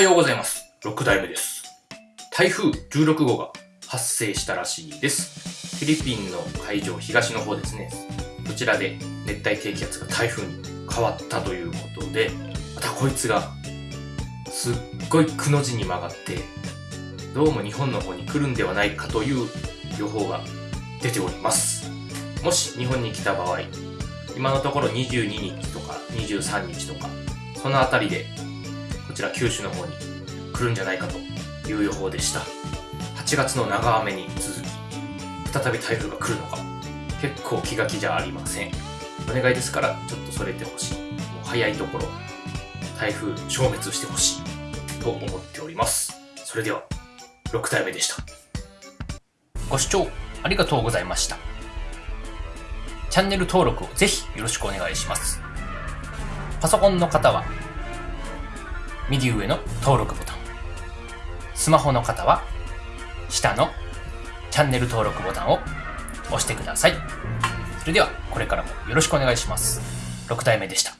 はようございます。6代目です。台風16号が発生したらしいです。フィリピンの海上東の方ですね。こちらで熱帯低気圧が台風に変わったということで、またこいつがすっごいくの字に曲がって、どうも日本の方に来るんではないかという予報が出ております。もし日本に来た場合、今のところ22日とか23日とか、そのあたりでこちら九州の方に来るんじゃないかという予報でした。8月の長雨に続き、再び台風が来るのか、結構気が気じゃありません。お願いですから、ちょっとそれてほしい。もう早いところ、台風消滅してほしいと思っております。それでは、6体目でした。ご視聴ありがとうございました。チャンネル登録をぜひよろしくお願いします。パソコンの方は、右上の登録ボタン。スマホの方は、下のチャンネル登録ボタンを押してください。それでは、これからもよろしくお願いします。6体目でした。